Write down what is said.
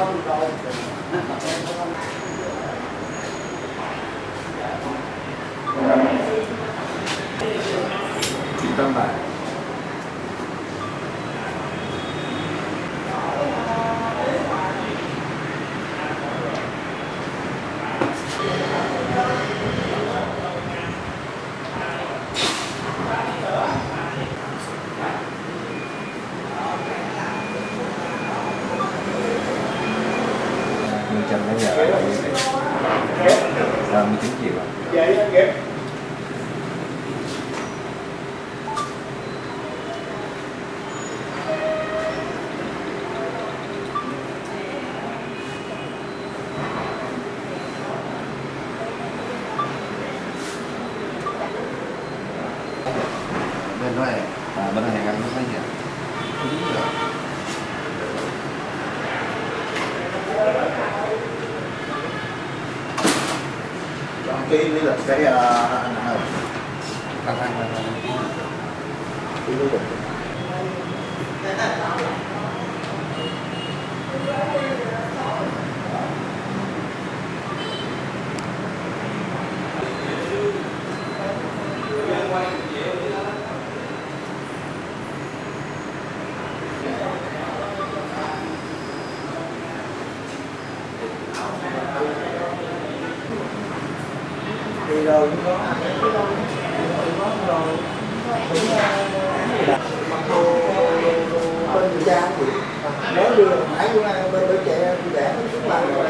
Thank you. nó nhờ anh là như thế 39 triệu bên đó em à, bên này anh có thấy gì ạ cái lý lịch cái anh ơi tăng tăng tăng tăng cái lý lịch đi đâu cũng có mặc đồ bên người cha thì mới đưa mãi bữa nay bên đứa trẻ để nó xuống làm rồi